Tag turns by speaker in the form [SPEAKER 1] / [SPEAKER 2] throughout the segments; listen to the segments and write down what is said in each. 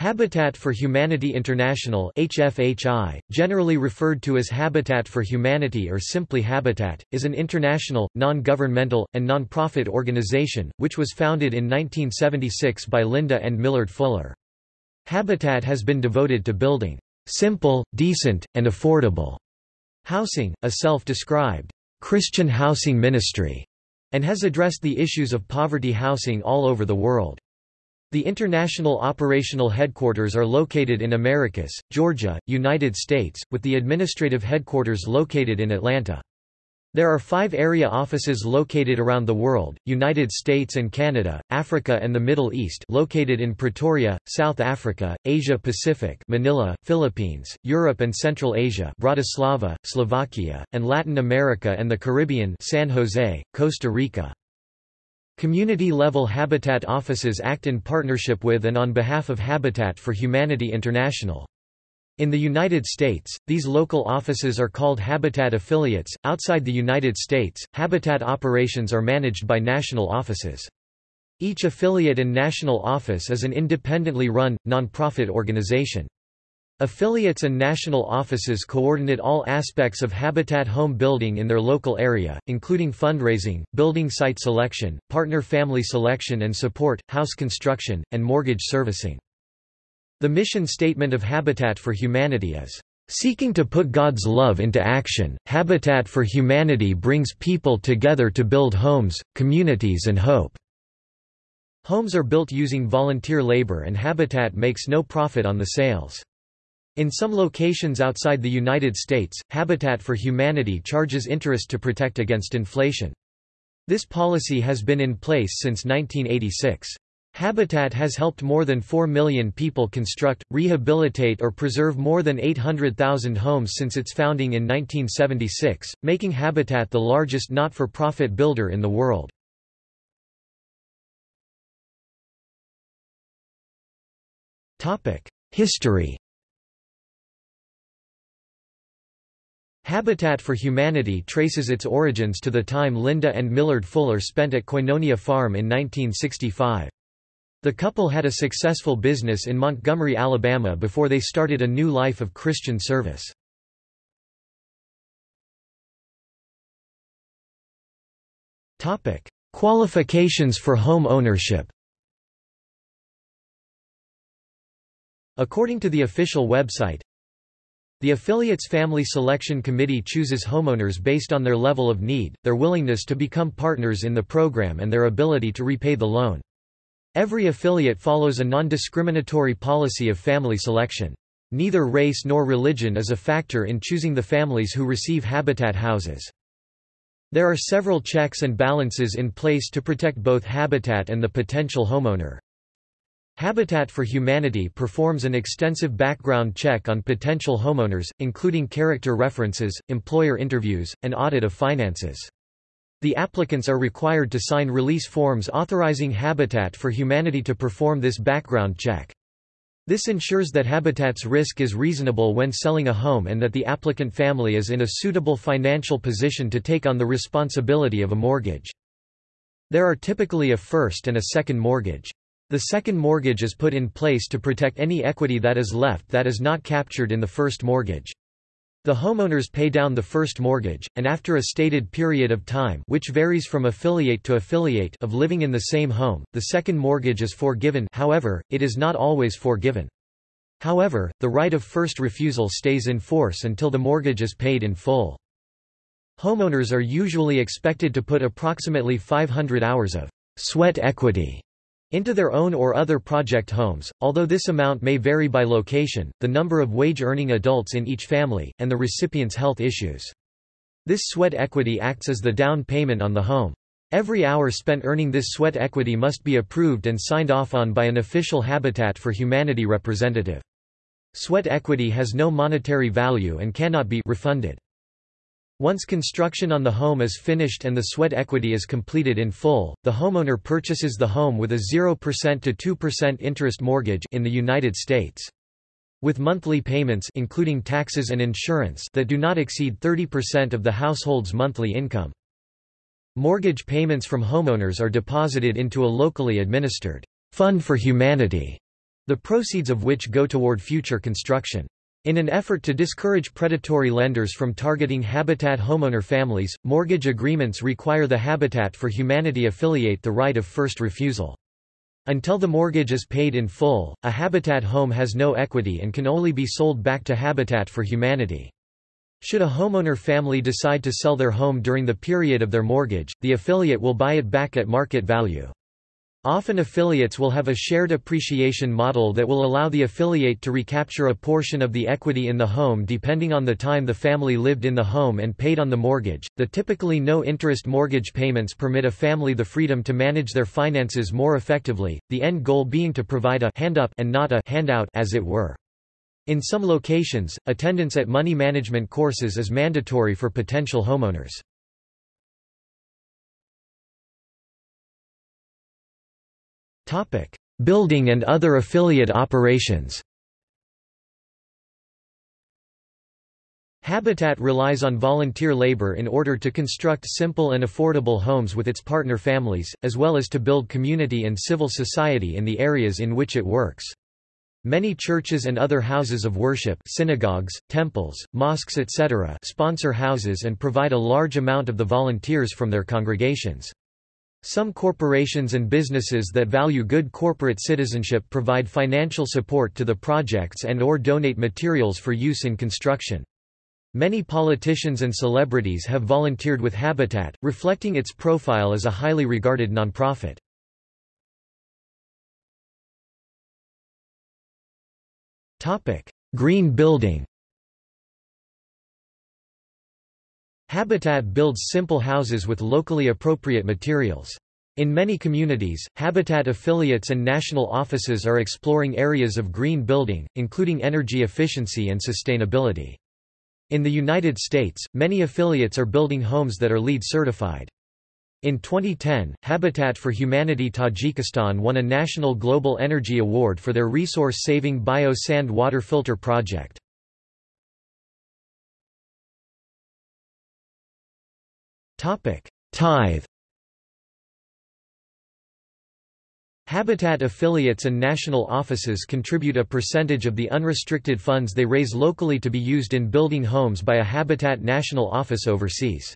[SPEAKER 1] Habitat for Humanity International HFHI, generally referred to as Habitat for Humanity or simply Habitat, is an international, non-governmental, and non-profit organization, which was founded in 1976 by Linda and Millard Fuller. Habitat has been devoted to building simple, decent, and affordable housing, a self-described Christian housing ministry, and has addressed the issues of poverty housing all over the world. The international operational headquarters are located in Americus, Georgia, United States, with the administrative headquarters located in Atlanta. There are five area offices located around the world, United States and Canada, Africa and the Middle East located in Pretoria, South Africa, Asia Pacific Manila, Philippines, Europe and Central Asia Bratislava, Slovakia, and Latin America and the Caribbean San Jose, Costa Rica. Community-level Habitat offices act in partnership with and on behalf of Habitat for Humanity International. In the United States, these local offices are called Habitat affiliates. Outside the United States, Habitat operations are managed by national offices. Each affiliate and national office is an independently run, nonprofit organization. Affiliates and national offices coordinate all aspects of habitat home building in their local area, including fundraising, building site selection, partner family selection and support, house construction, and mortgage servicing. The mission statement of Habitat for Humanity is, "...seeking to put God's love into action, Habitat for Humanity brings people together to build homes, communities and hope." Homes are built using volunteer labor and Habitat makes no profit on the sales. In some locations outside the United States, Habitat for Humanity charges interest to protect against inflation. This policy has been in place since 1986. Habitat has helped more than 4 million people construct, rehabilitate or preserve more than 800,000 homes since its founding in 1976, making Habitat the largest not-for-profit builder in the world. History Habitat for Humanity traces its origins to the time Linda and Millard Fuller spent at Koinonia Farm in 1965. The couple had a successful business in Montgomery, Alabama before they started a new life of Christian service. Qualifications for home ownership According to the official website, the affiliate's Family Selection Committee chooses homeowners based on their level of need, their willingness to become partners in the program and their ability to repay the loan. Every affiliate follows a non-discriminatory policy of family selection. Neither race nor religion is a factor in choosing the families who receive habitat houses. There are several checks and balances in place to protect both habitat and the potential homeowner. Habitat for Humanity performs an extensive background check on potential homeowners, including character references, employer interviews, and audit of finances. The applicants are required to sign release forms authorizing Habitat for Humanity to perform this background check. This ensures that Habitat's risk is reasonable when selling a home and that the applicant family is in a suitable financial position to take on the responsibility of a mortgage. There are typically a first and a second mortgage. The second mortgage is put in place to protect any equity that is left that is not captured in the first mortgage. The homeowners pay down the first mortgage, and after a stated period of time which varies from affiliate to affiliate of living in the same home, the second mortgage is forgiven however, it is not always forgiven. However, the right of first refusal stays in force until the mortgage is paid in full. Homeowners are usually expected to put approximately 500 hours of sweat equity into their own or other project homes, although this amount may vary by location, the number of wage-earning adults in each family, and the recipient's health issues. This sweat equity acts as the down payment on the home. Every hour spent earning this sweat equity must be approved and signed off on by an official Habitat for Humanity representative. Sweat equity has no monetary value and cannot be refunded. Once construction on the home is finished and the sweat equity is completed in full, the homeowner purchases the home with a 0% to 2% interest mortgage in the United States. With monthly payments including taxes and insurance that do not exceed 30% of the household's monthly income. Mortgage payments from homeowners are deposited into a locally administered Fund for Humanity the proceeds of which go toward future construction. In an effort to discourage predatory lenders from targeting Habitat homeowner families, mortgage agreements require the Habitat for Humanity affiliate the right of first refusal. Until the mortgage is paid in full, a Habitat home has no equity and can only be sold back to Habitat for Humanity. Should a homeowner family decide to sell their home during the period of their mortgage, the affiliate will buy it back at market value. Often affiliates will have a shared appreciation model that will allow the affiliate to recapture a portion of the equity in the home depending on the time the family lived in the home and paid on the mortgage. The typically no interest mortgage payments permit a family the freedom to manage their finances more effectively, the end goal being to provide a hand up and not a handout as it were. In some locations, attendance at money management courses is mandatory for potential homeowners. Building and other affiliate operations Habitat relies on volunteer labor in order to construct simple and affordable homes with its partner families, as well as to build community and civil society in the areas in which it works. Many churches and other houses of worship synagogues, temples, mosques etc. sponsor houses and provide a large amount of the volunteers from their congregations. Some corporations and businesses that value good corporate citizenship provide financial support to the projects and or donate materials for use in construction. Many politicians and celebrities have volunteered with Habitat, reflecting its profile as a highly regarded nonprofit. Green building Habitat builds simple houses with locally appropriate materials. In many communities, Habitat affiliates and national offices are exploring areas of green building, including energy efficiency and sustainability. In the United States, many affiliates are building homes that are LEED certified. In 2010, Habitat for Humanity Tajikistan won a National Global Energy Award for their resource-saving bio-sand water filter project. Tithe Habitat affiliates and national offices contribute a percentage of the unrestricted funds they raise locally to be used in building homes by a Habitat national office overseas.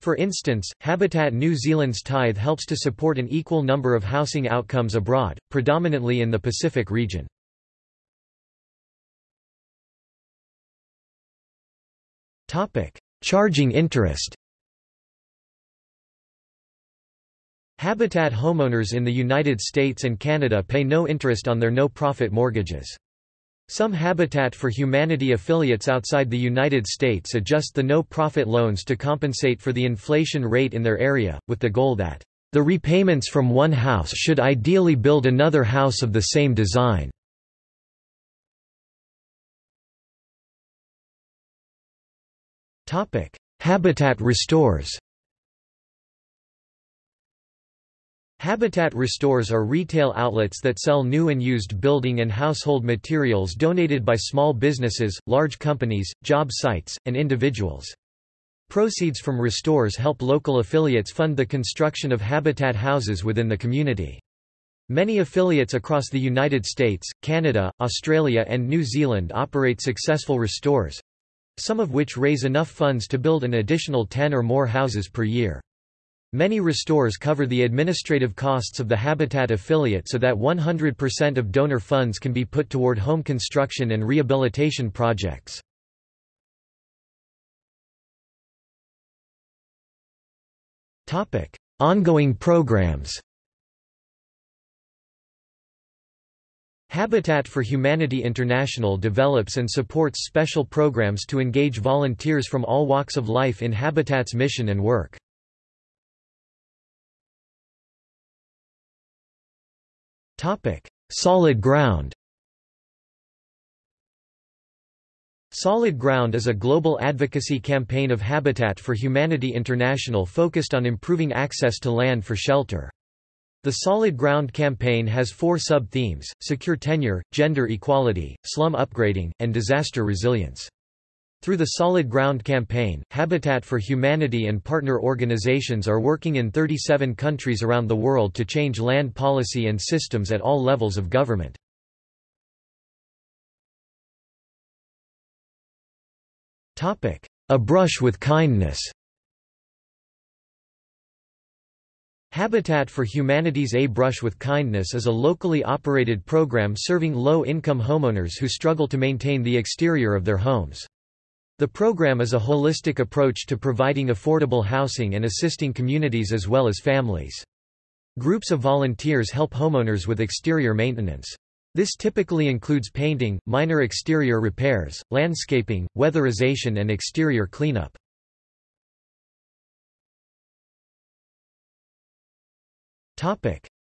[SPEAKER 1] For instance, Habitat New Zealand's tithe helps to support an equal number of housing outcomes abroad, predominantly in the Pacific region. Charging interest Habitat homeowners in the United States and Canada pay no interest on their no-profit mortgages. Some Habitat for Humanity affiliates outside the United States adjust the no-profit loans to compensate for the inflation rate in their area, with the goal that the repayments from one house should ideally build another house of the same design. Habitat restores Habitat Restores are retail outlets that sell new and used building and household materials donated by small businesses, large companies, job sites, and individuals. Proceeds from restores help local affiliates fund the construction of habitat houses within the community. Many affiliates across the United States, Canada, Australia and New Zealand operate successful restores—some of which raise enough funds to build an additional 10 or more houses per year. Many restores cover the administrative costs of the Habitat affiliate so that 100% of donor funds can be put toward home construction and rehabilitation projects. Ongoing programs Habitat for Humanity International develops and supports special programs to engage volunteers from all walks of life in Habitat's mission and work. Solid ground Solid Ground is a global advocacy campaign of Habitat for Humanity International focused on improving access to land for shelter. The Solid Ground campaign has four sub-themes, secure tenure, gender equality, slum upgrading, and disaster resilience. Through the Solid Ground campaign, Habitat for Humanity and partner organizations are working in 37 countries around the world to change land policy and systems at all levels of government. A brush with kindness Habitat for Humanity's A Brush with Kindness is a locally operated program serving low-income homeowners who struggle to maintain the exterior of their homes. The program is a holistic approach to providing affordable housing and assisting communities as well as families. Groups of volunteers help homeowners with exterior maintenance. This typically includes painting, minor exterior repairs, landscaping, weatherization and exterior cleanup.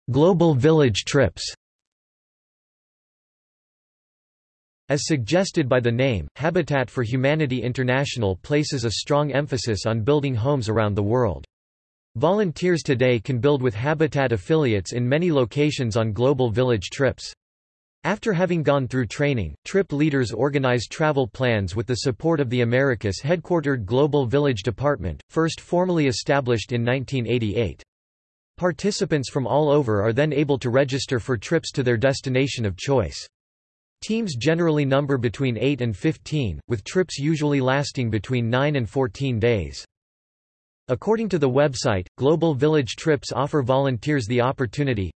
[SPEAKER 1] Global village trips As suggested by the name, Habitat for Humanity International places a strong emphasis on building homes around the world. Volunteers today can build with Habitat affiliates in many locations on global village trips. After having gone through training, trip leaders organize travel plans with the support of the Americus headquartered Global Village Department, first formally established in 1988. Participants from all over are then able to register for trips to their destination of choice. Teams generally number between 8 and 15, with trips usually lasting between 9 and 14 days. According to the website, Global Village Trips offer volunteers the opportunity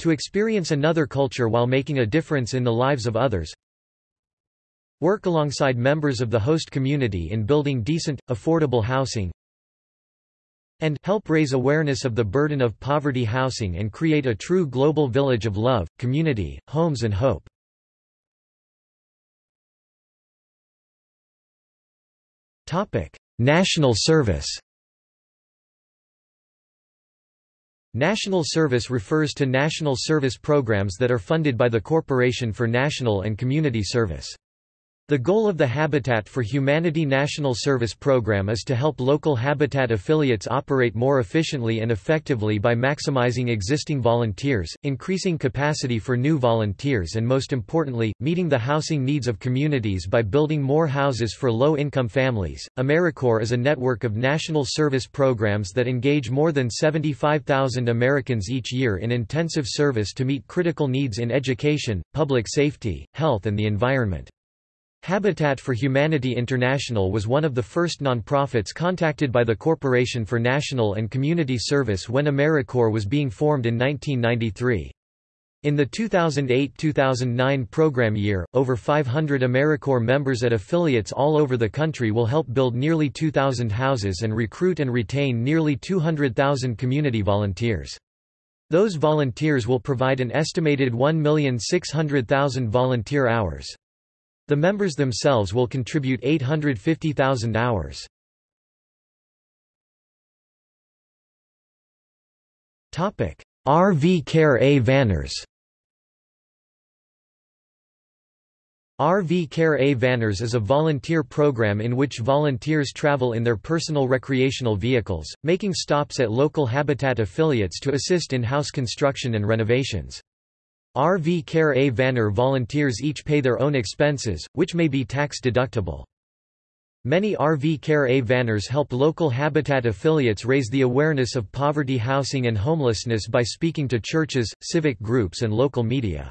[SPEAKER 1] to experience another culture while making a difference in the lives of others, work alongside members of the host community in building decent, affordable housing, and help raise awareness of the burden of poverty housing and create a true global village of love, community, homes and hope. National service National service refers to national service programs that are funded by the Corporation for National and Community Service. The goal of the Habitat for Humanity National Service Program is to help local Habitat affiliates operate more efficiently and effectively by maximizing existing volunteers, increasing capacity for new volunteers and most importantly, meeting the housing needs of communities by building more houses for low-income families. AmeriCorps is a network of national service programs that engage more than 75,000 Americans each year in intensive service to meet critical needs in education, public safety, health and the environment. Habitat for Humanity International was one of the first nonprofits contacted by the Corporation for National and Community Service when AmeriCorps was being formed in 1993. In the 2008–2009 program year, over 500 AmeriCorps members at affiliates all over the country will help build nearly 2,000 houses and recruit and retain nearly 200,000 community volunteers. Those volunteers will provide an estimated 1,600,000 volunteer hours. The members themselves will contribute 850,000 hours. RV Care A Vanners RV Care A Vanners is a volunteer program in which volunteers travel in their personal recreational vehicles, making stops at local Habitat affiliates to assist in house construction and renovations. RV Care A Vanner volunteers each pay their own expenses, which may be tax deductible. Many RV Care A Vanners help local Habitat affiliates raise the awareness of poverty housing and homelessness by speaking to churches, civic groups and local media.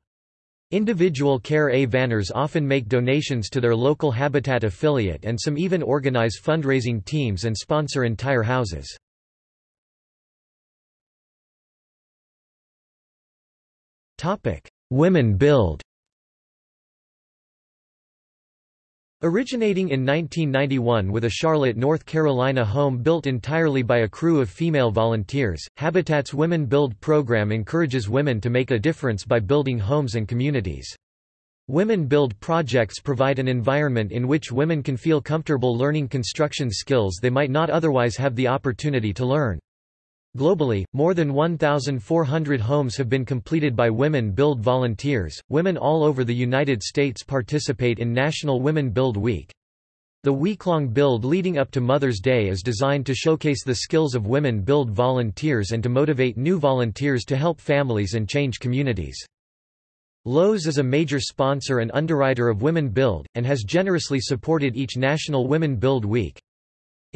[SPEAKER 1] Individual Care A Vanners often make donations to their local Habitat affiliate and some even organize fundraising teams and sponsor entire houses. Women Build Originating in 1991 with a Charlotte, North Carolina home built entirely by a crew of female volunteers, Habitat's Women Build program encourages women to make a difference by building homes and communities. Women Build projects provide an environment in which women can feel comfortable learning construction skills they might not otherwise have the opportunity to learn. Globally, more than 1,400 homes have been completed by Women Build volunteers. Women all over the United States participate in National Women Build Week. The week-long build leading up to Mother's Day is designed to showcase the skills of women build volunteers and to motivate new volunteers to help families and change communities. Lowe's is a major sponsor and underwriter of Women Build, and has generously supported each National Women Build Week.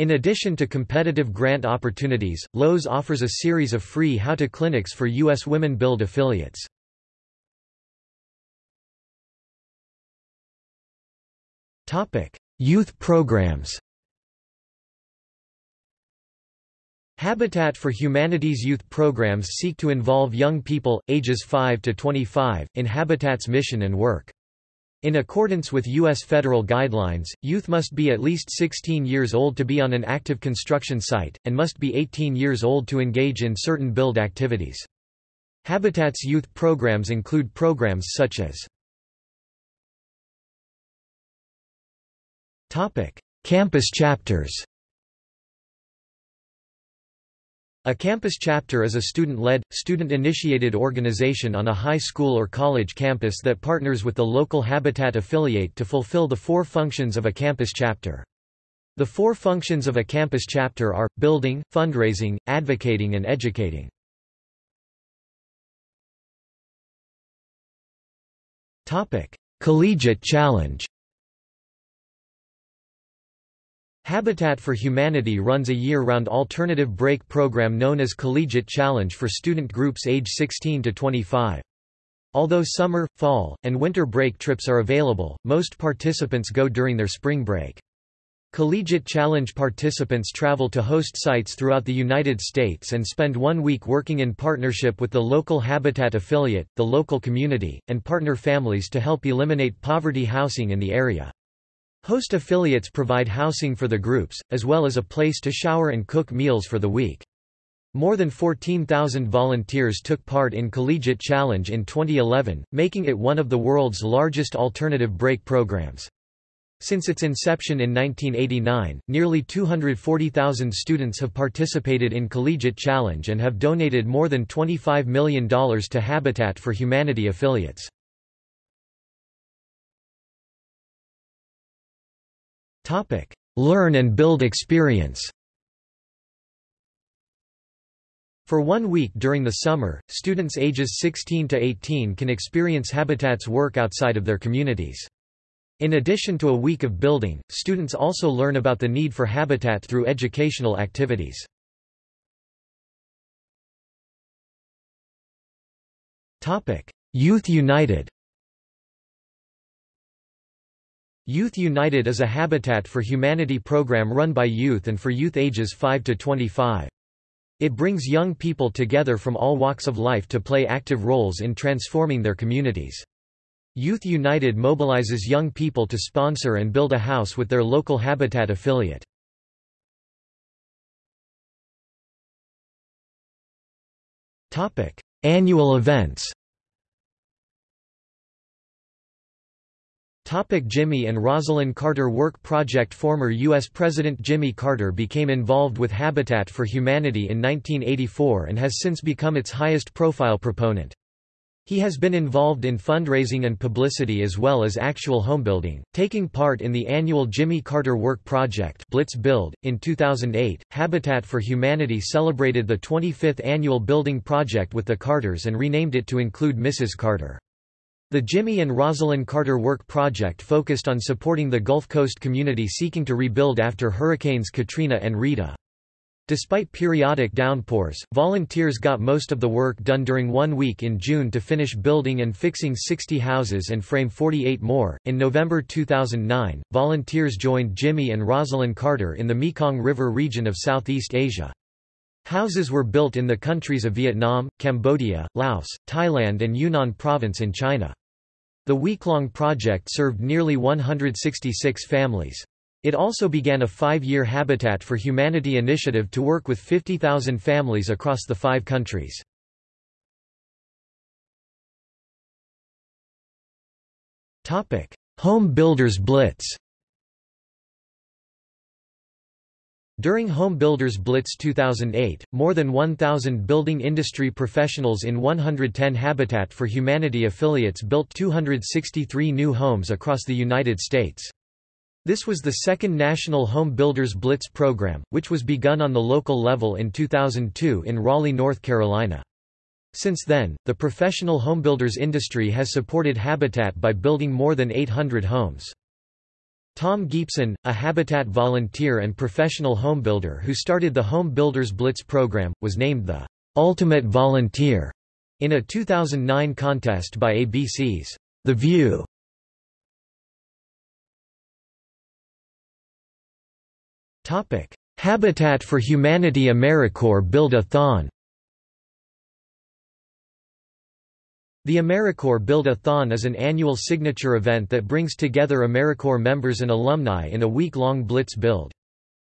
[SPEAKER 1] In addition to competitive grant opportunities, Lowe's offers a series of free how-to clinics for U.S. Women Build affiliates. Youth programs Habitat for Humanity's youth programs seek to involve young people, ages 5 to 25, in Habitat's mission and work. In accordance with U.S. federal guidelines, youth must be at least 16 years old to be on an active construction site, and must be 18 years old to engage in certain build activities. Habitat's youth programs include programs such as Campus chapters A campus chapter is a student-led, student-initiated organization on a high school or college campus that partners with the local Habitat affiliate to fulfill the four functions of a campus chapter. The four functions of a campus chapter are, building, fundraising, advocating and educating. Collegiate Challenge Habitat for Humanity runs a year-round alternative break program known as Collegiate Challenge for student groups age 16 to 25. Although summer, fall, and winter break trips are available, most participants go during their spring break. Collegiate Challenge participants travel to host sites throughout the United States and spend one week working in partnership with the local Habitat affiliate, the local community, and partner families to help eliminate poverty housing in the area. Host affiliates provide housing for the groups, as well as a place to shower and cook meals for the week. More than 14,000 volunteers took part in Collegiate Challenge in 2011, making it one of the world's largest alternative break programs. Since its inception in 1989, nearly 240,000 students have participated in Collegiate Challenge and have donated more than $25 million to Habitat for Humanity affiliates. Learn and build experience. For one week during the summer, students ages 16 to 18 can experience Habitat's work outside of their communities. In addition to a week of building, students also learn about the need for habitat through educational activities. Youth United Youth United is a Habitat for Humanity program run by youth and for youth ages 5 to 25. It brings young people together from all walks of life to play active roles in transforming their communities. Youth United mobilizes young people to sponsor and build a house with their local Habitat affiliate. Annual events Topic Jimmy and Rosalynn Carter Work Project Former U.S. President Jimmy Carter became involved with Habitat for Humanity in 1984 and has since become its highest-profile proponent. He has been involved in fundraising and publicity as well as actual homebuilding, taking part in the annual Jimmy Carter Work Project Blitz Build. .In 2008, Habitat for Humanity celebrated the 25th annual building project with the Carters and renamed it to include Mrs. Carter. The Jimmy and Rosalynn Carter Work Project focused on supporting the Gulf Coast community seeking to rebuild after Hurricanes Katrina and Rita. Despite periodic downpours, volunteers got most of the work done during one week in June to finish building and fixing 60 houses and frame 48 more. In November 2009, volunteers joined Jimmy and Rosalynn Carter in the Mekong River region of Southeast Asia. Houses were built in the countries of Vietnam, Cambodia, Laos, Thailand, and Yunnan Province in China. The week-long project served nearly 166 families. It also began a five-year Habitat for Humanity initiative to work with 50,000 families across the five countries. Home Builders Blitz During Home Builders Blitz 2008, more than 1,000 building industry professionals in 110 Habitat for Humanity affiliates built 263 new homes across the United States. This was the second national Home Builders Blitz program, which was begun on the local level in 2002 in Raleigh, North Carolina. Since then, the professional homebuilders industry has supported Habitat by building more than 800 homes. Tom Gipson, a Habitat volunteer and professional homebuilder who started the Home Builders Blitz program, was named the Ultimate Volunteer in a 2009 contest by ABC's The View. Habitat for Humanity AmeriCorps Build-A-Thon The AmeriCorps Build-A-Thon is an annual signature event that brings together AmeriCorps members and alumni in a week-long blitz build.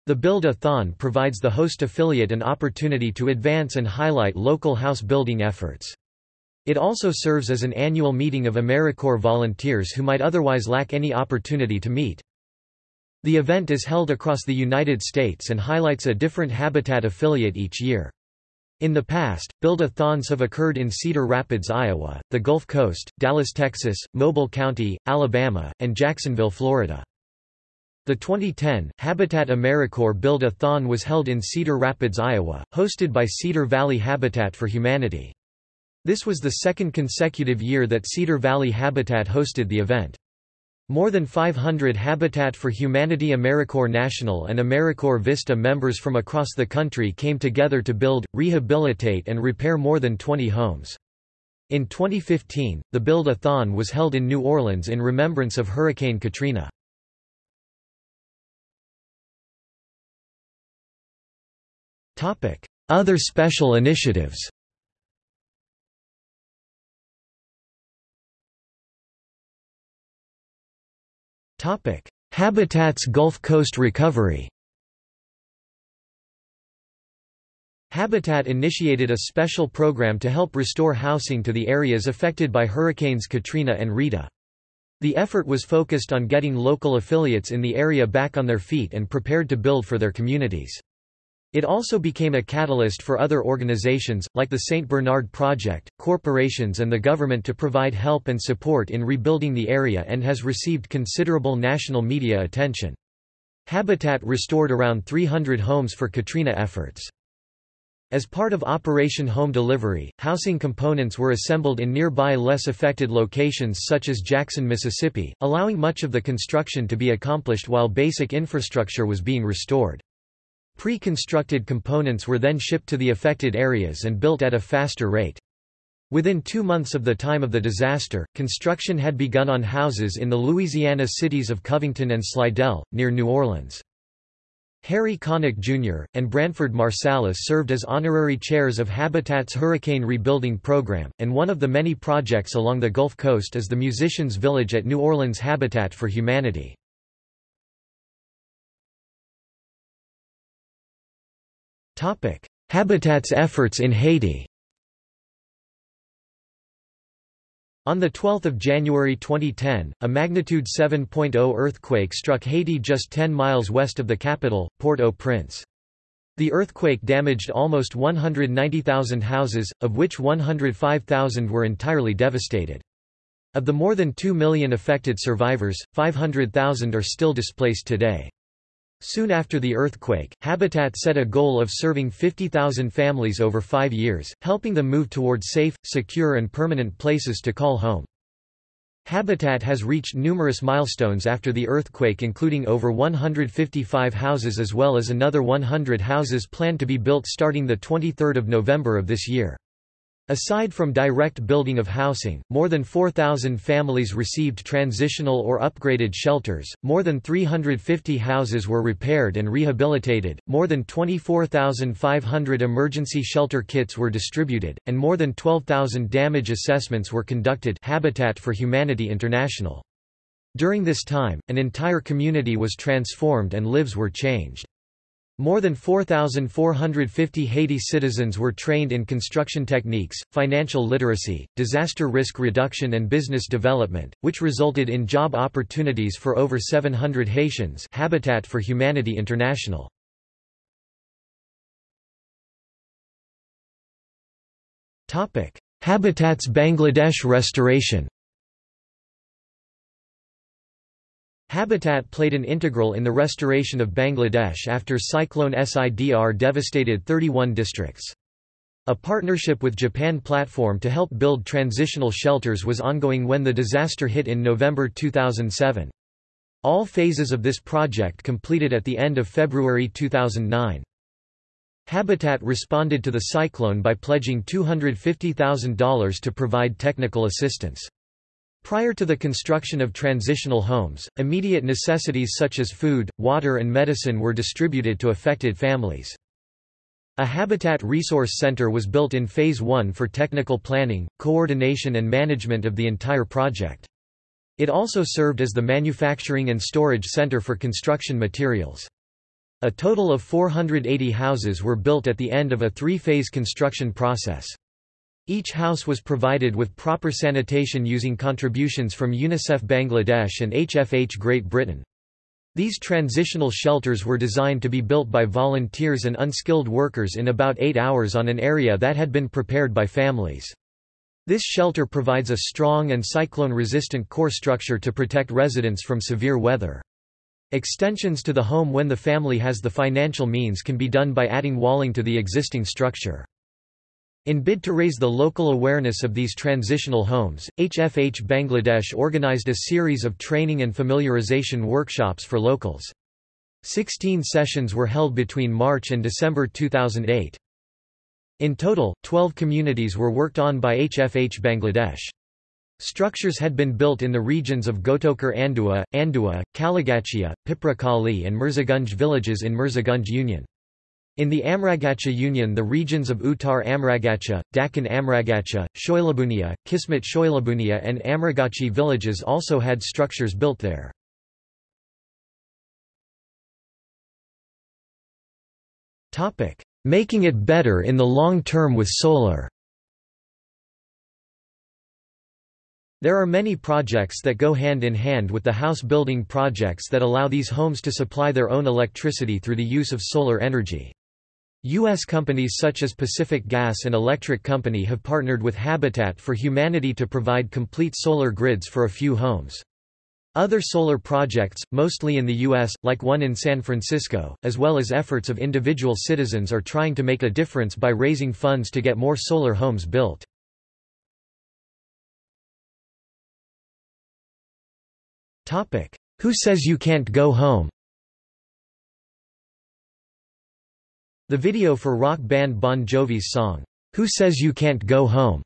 [SPEAKER 1] The Build-A-Thon provides the host affiliate an opportunity to advance and highlight local house building efforts. It also serves as an annual meeting of AmeriCorps volunteers who might otherwise lack any opportunity to meet. The event is held across the United States and highlights a different Habitat affiliate each year. In the past, build-a-thons have occurred in Cedar Rapids, Iowa, the Gulf Coast, Dallas, Texas, Mobile County, Alabama, and Jacksonville, Florida. The 2010 Habitat AmeriCorps Build-a-thon was held in Cedar Rapids, Iowa, hosted by Cedar Valley Habitat for Humanity. This was the second consecutive year that Cedar Valley Habitat hosted the event. More than 500 Habitat for Humanity AmeriCorps National and AmeriCorps Vista members from across the country came together to build, rehabilitate and repair more than 20 homes. In 2015, the Build-A-Thon was held in New Orleans in remembrance of Hurricane Katrina. Other special initiatives Habitat's Gulf Coast recovery Habitat initiated a special program to help restore housing to the areas affected by Hurricanes Katrina and Rita. The effort was focused on getting local affiliates in the area back on their feet and prepared to build for their communities. It also became a catalyst for other organizations, like the St. Bernard Project, corporations and the government to provide help and support in rebuilding the area and has received considerable national media attention. Habitat restored around 300 homes for Katrina efforts. As part of Operation Home Delivery, housing components were assembled in nearby less affected locations such as Jackson, Mississippi, allowing much of the construction to be accomplished while basic infrastructure was being restored. Pre-constructed components were then shipped to the affected areas and built at a faster rate. Within two months of the time of the disaster, construction had begun on houses in the Louisiana cities of Covington and Slidell, near New Orleans. Harry Connick Jr., and Branford Marsalis served as honorary chairs of Habitat's Hurricane Rebuilding Program, and one of the many projects along the Gulf Coast is the Musicians Village at New Orleans Habitat for Humanity. Habitat's efforts in Haiti On 12 January 2010, a magnitude 7.0 earthquake struck Haiti just 10 miles west of the capital, Port-au-Prince. The earthquake damaged almost 190,000 houses, of which 105,000 were entirely devastated. Of the more than 2 million affected survivors, 500,000 are still displaced today. Soon after the earthquake, Habitat set a goal of serving 50,000 families over five years, helping them move toward safe, secure and permanent places to call home. Habitat has reached numerous milestones after the earthquake including over 155 houses as well as another 100 houses planned to be built starting 23 November of this year. Aside from direct building of housing, more than 4,000 families received transitional or upgraded shelters, more than 350 houses were repaired and rehabilitated, more than 24,500 emergency shelter kits were distributed, and more than 12,000 damage assessments were conducted Habitat for Humanity International. During this time, an entire community was transformed and lives were changed. More than 4,450 Haiti citizens were trained in construction techniques, financial literacy, disaster risk reduction and business development, which resulted in job opportunities for over 700 Haitians Habitat for Humanity International. Habitat's Bangladesh restoration Habitat played an integral in the restoration of Bangladesh after Cyclone Sidr devastated 31 districts. A partnership with Japan platform to help build transitional shelters was ongoing when the disaster hit in November 2007. All phases of this project completed at the end of February 2009. Habitat responded to the cyclone by pledging $250,000 to provide technical assistance. Prior to the construction of transitional homes, immediate necessities such as food, water and medicine were distributed to affected families. A Habitat Resource Center was built in Phase 1 for technical planning, coordination and management of the entire project. It also served as the manufacturing and storage center for construction materials. A total of 480 houses were built at the end of a three-phase construction process. Each house was provided with proper sanitation using contributions from UNICEF Bangladesh and HFH Great Britain. These transitional shelters were designed to be built by volunteers and unskilled workers in about eight hours on an area that had been prepared by families. This shelter provides a strong and cyclone-resistant core structure to protect residents from severe weather. Extensions to the home when the family has the financial means can be done by adding walling to the existing structure. In bid to raise the local awareness of these transitional homes, HFH Bangladesh organized a series of training and familiarization workshops for locals. Sixteen sessions were held between March and December 2008. In total, 12 communities were worked on by HFH Bangladesh. Structures had been built in the regions of Gotokar Andua, Andua, Kalagachia, Piprakali and Mirzagunj villages in Mirzagunj Union. In the Amragacha Union the regions of Uttar Amragacha, Dakan Amragacha, Shoilabunia, Kismet Shoilabunia and Amragachi villages also had structures built there. Making it better in the long term with solar There are many projects that go hand in hand with the house building projects that allow these homes to supply their own electricity through the use of solar energy. U.S. companies such as Pacific Gas and Electric Company have partnered with Habitat for Humanity to provide complete solar grids for a few homes. Other solar projects, mostly in the U.S., like one in San Francisco, as well as efforts of individual citizens are trying to make a difference by raising funds to get more solar homes built. Who says you can't go home? The video for rock band Bon Jovi's song, Who Says You Can't Go Home,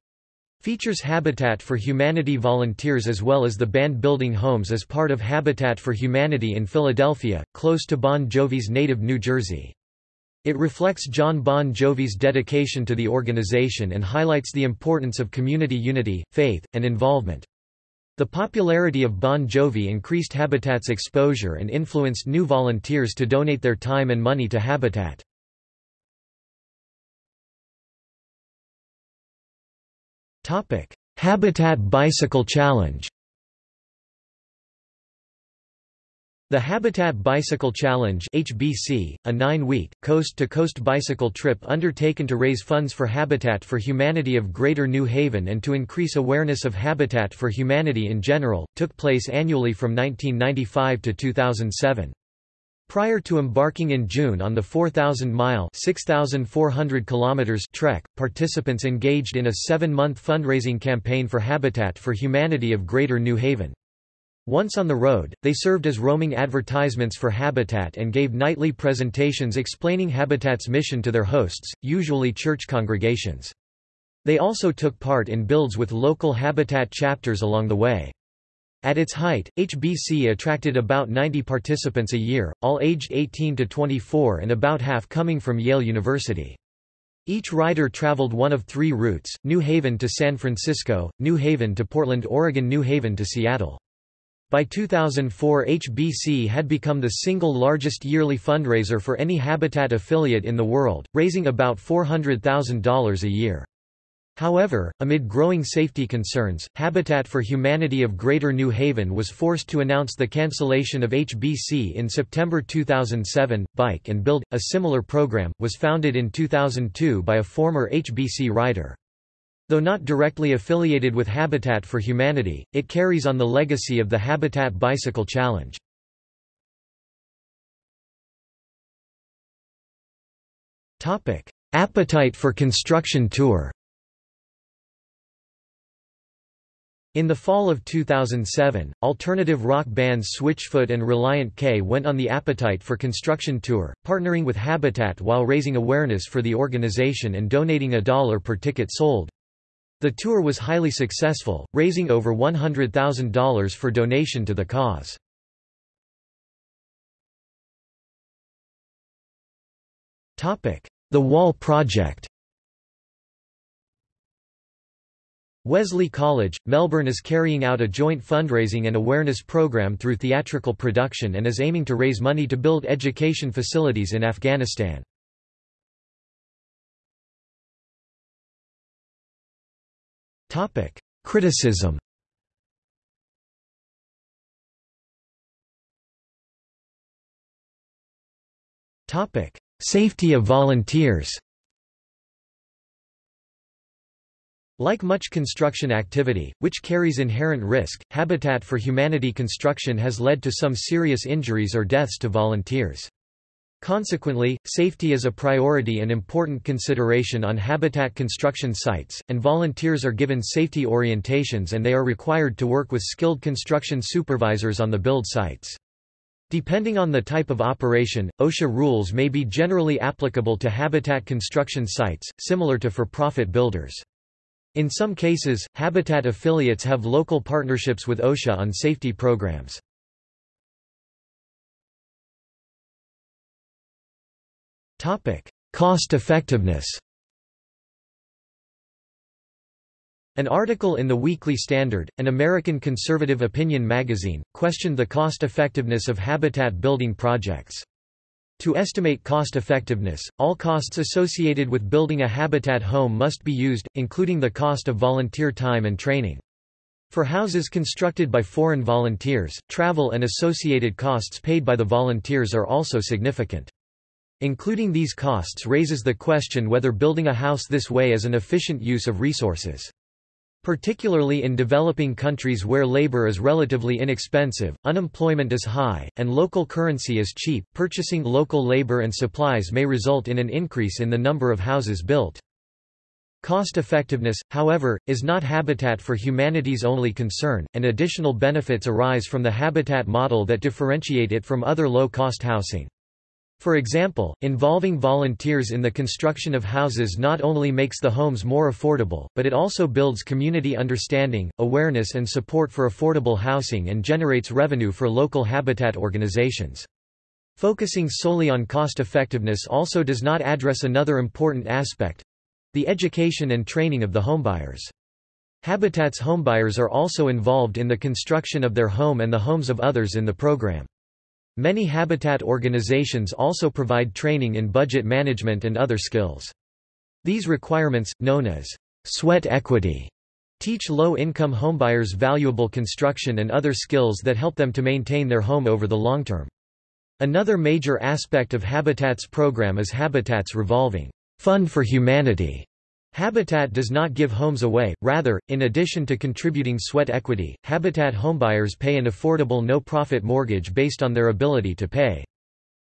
[SPEAKER 1] features Habitat for Humanity volunteers as well as the band building homes as part of Habitat for Humanity in Philadelphia, close to Bon Jovi's native New Jersey. It reflects Jon Bon Jovi's dedication to the organization and highlights the importance of community unity, faith, and involvement. The popularity of Bon Jovi increased Habitat's exposure and influenced new volunteers to donate their time and money to Habitat. Habitat Bicycle Challenge The Habitat Bicycle Challenge HBC, a nine-week, coast-to-coast bicycle trip undertaken to raise funds for Habitat for Humanity of Greater New Haven and to increase awareness of Habitat for Humanity in general, took place annually from 1995 to 2007. Prior to embarking in June on the 4,000-mile trek, participants engaged in a seven-month fundraising campaign for Habitat for Humanity of Greater New Haven. Once on the road, they served as roaming advertisements for Habitat and gave nightly presentations explaining Habitat's mission to their hosts, usually church congregations. They also took part in builds with local Habitat chapters along the way. At its height, HBC attracted about 90 participants a year, all aged 18 to 24 and about half coming from Yale University. Each rider traveled one of three routes, New Haven to San Francisco, New Haven to Portland Oregon New Haven to Seattle. By 2004 HBC had become the single largest yearly fundraiser for any Habitat affiliate in the world, raising about $400,000 a year. However, amid growing safety concerns, Habitat for Humanity of Greater New Haven was forced to announce the cancellation of HBC in September 2007. Bike and Build, a similar program, was founded in 2002 by a former HBC rider. Though not directly affiliated with Habitat for Humanity, it carries on the legacy of the Habitat Bicycle Challenge. Appetite for Construction Tour In the fall of 2007, alternative rock bands Switchfoot and Relient K went on the Appetite for Construction tour, partnering with Habitat while raising awareness for the organization and donating a dollar per ticket sold. The tour was highly successful, raising over $100,000 for donation to the cause. The Wall Project Wesley College, Melbourne is carrying out a joint fundraising and awareness program through theatrical production and is aiming to raise money to build education facilities in Afghanistan. Criticism Safety of volunteers Like much construction activity, which carries inherent risk, Habitat for Humanity construction has led to some serious injuries or deaths to volunteers. Consequently, safety is a priority and important consideration on habitat construction sites, and volunteers are given safety orientations and they are required to work with skilled construction supervisors on the build sites. Depending on the type of operation, OSHA rules may be generally applicable to habitat construction sites, similar to for-profit builders. In some cases, Habitat affiliates have local partnerships with OSHA on safety programs. Cost effectiveness An article in the Weekly Standard, an American conservative opinion magazine, questioned the cost-effectiveness of habitat building projects. To estimate cost effectiveness, all costs associated with building a habitat home must be used, including the cost of volunteer time and training. For houses constructed by foreign volunteers, travel and associated costs paid by the volunteers are also significant. Including these costs raises the question whether building a house this way is an efficient use of resources. Particularly in developing countries where labor is relatively inexpensive, unemployment is high, and local currency is cheap, purchasing local labor and supplies may result in an increase in the number of houses built. Cost effectiveness, however, is not Habitat for Humanity's only concern, and additional benefits arise from the habitat model that differentiate it from other low-cost housing. For example, involving volunteers in the construction of houses not only makes the homes more affordable, but it also builds community understanding, awareness and support for affordable housing and generates revenue for local habitat organizations. Focusing solely on cost effectiveness also does not address another important aspect—the education and training of the homebuyers. Habitat's homebuyers are also involved in the construction of their home and the homes of others in the program. Many habitat organizations also provide training in budget management and other skills. These requirements, known as sweat equity, teach low-income homebuyers valuable construction and other skills that help them to maintain their home over the long term. Another major aspect of Habitat's program is Habitat's revolving Fund for Humanity Habitat does not give homes away, rather, in addition to contributing sweat equity, Habitat homebuyers pay an affordable no-profit mortgage based on their ability to pay.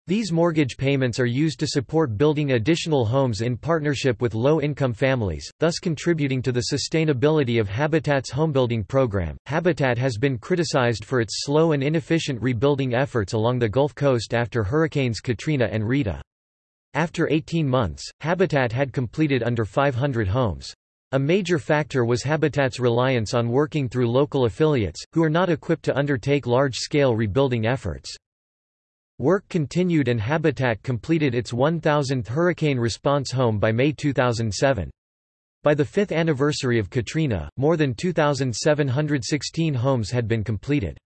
[SPEAKER 1] These mortgage payments are used to support building additional homes in partnership with low-income families, thus contributing to the sustainability of Habitat's homebuilding program. Habitat has been criticized for its slow and inefficient rebuilding efforts along the Gulf Coast after hurricanes Katrina and Rita. After 18 months, Habitat had completed under 500 homes. A major factor was Habitat's reliance on working through local affiliates, who are not equipped to undertake large-scale rebuilding efforts. Work continued and Habitat completed its 1,000th hurricane response home by May 2007. By the fifth anniversary of Katrina, more than 2,716 homes had been completed.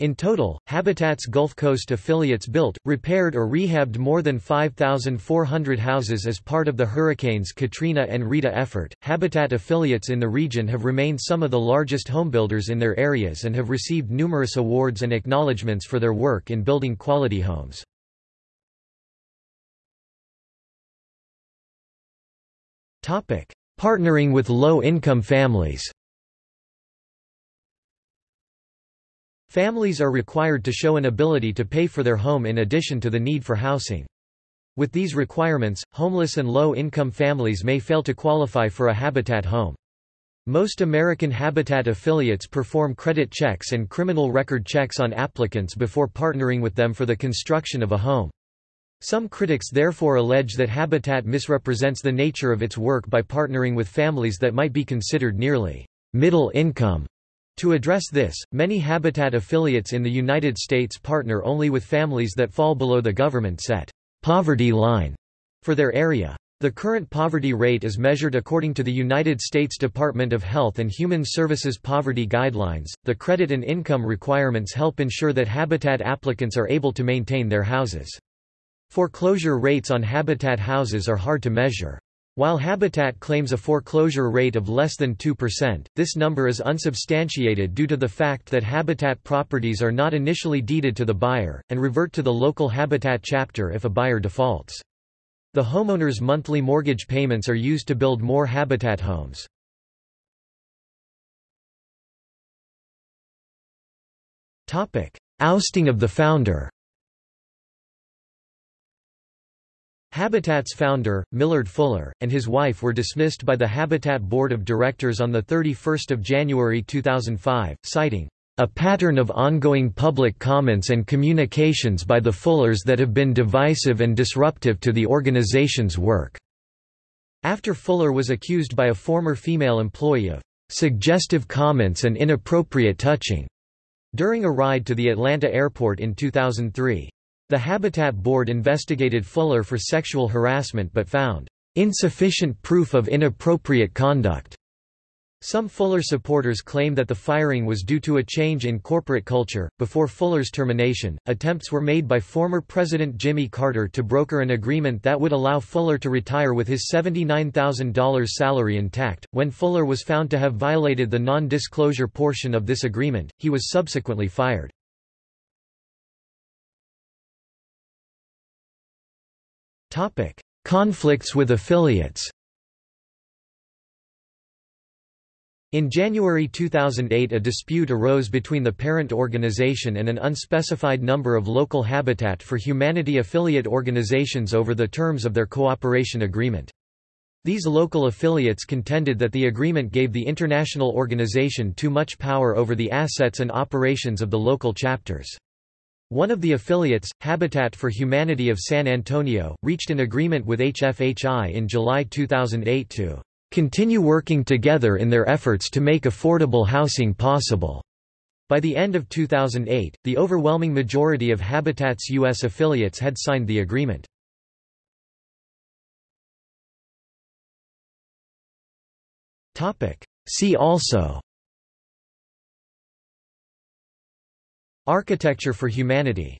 [SPEAKER 1] In total, Habitat's Gulf Coast affiliates built, repaired or rehabbed more than 5,400 houses as part of the hurricanes Katrina and Rita effort. Habitat affiliates in the region have remained some of the largest homebuilders in their areas and have received numerous awards and acknowledgments for their work in building quality homes. Topic: Partnering with low-income families. Families are required to show an ability to pay for their home in addition to the need for housing. With these requirements, homeless and low-income families may fail to qualify for a Habitat home. Most American Habitat affiliates perform credit checks and criminal record checks on applicants before partnering with them for the construction of a home. Some critics therefore allege that Habitat misrepresents the nature of its work by partnering with families that might be considered nearly middle income. To address this, many Habitat affiliates in the United States partner only with families that fall below the government-set poverty line for their area. The current poverty rate is measured according to the United States Department of Health and Human Services poverty guidelines. The credit and income requirements help ensure that Habitat applicants are able to maintain their houses. Foreclosure rates on Habitat houses are hard to measure. While Habitat claims a foreclosure rate of less than 2%, this number is unsubstantiated due to the fact that Habitat properties are not initially deeded to the buyer, and revert to the local Habitat chapter if a buyer defaults. The homeowner's monthly mortgage payments are used to build more Habitat homes. Ousting of the founder Habitat's founder, Millard Fuller, and his wife were dismissed by the Habitat Board of Directors on 31 January 2005, citing a pattern of ongoing public comments and communications by the Fullers that have been divisive and disruptive to the organization's work." After Fuller was accused by a former female employee of "...suggestive comments and inappropriate touching," during a ride to the Atlanta airport in 2003. The Habitat Board investigated Fuller for sexual harassment but found insufficient proof of inappropriate conduct. Some Fuller supporters claim that the firing was due to a change in corporate culture. Before Fuller's termination, attempts were made by former President Jimmy Carter to broker an agreement that would allow Fuller to retire with his $79,000 salary intact. When Fuller was found to have violated the non disclosure portion of this agreement, he was subsequently fired. Topic: Conflicts with affiliates. In January 2008 a dispute arose between the parent organization and an unspecified number of local Habitat for Humanity affiliate organizations over the terms of their cooperation agreement. These local affiliates contended that the agreement gave the international organization too much power over the assets and operations of the local chapters. One of the affiliates, Habitat for Humanity of San Antonio, reached an agreement with HFHI in July 2008 to continue working together in their efforts to make affordable housing possible. By the end of 2008, the overwhelming majority of Habitat's U.S. affiliates had signed the agreement. See also Architecture for Humanity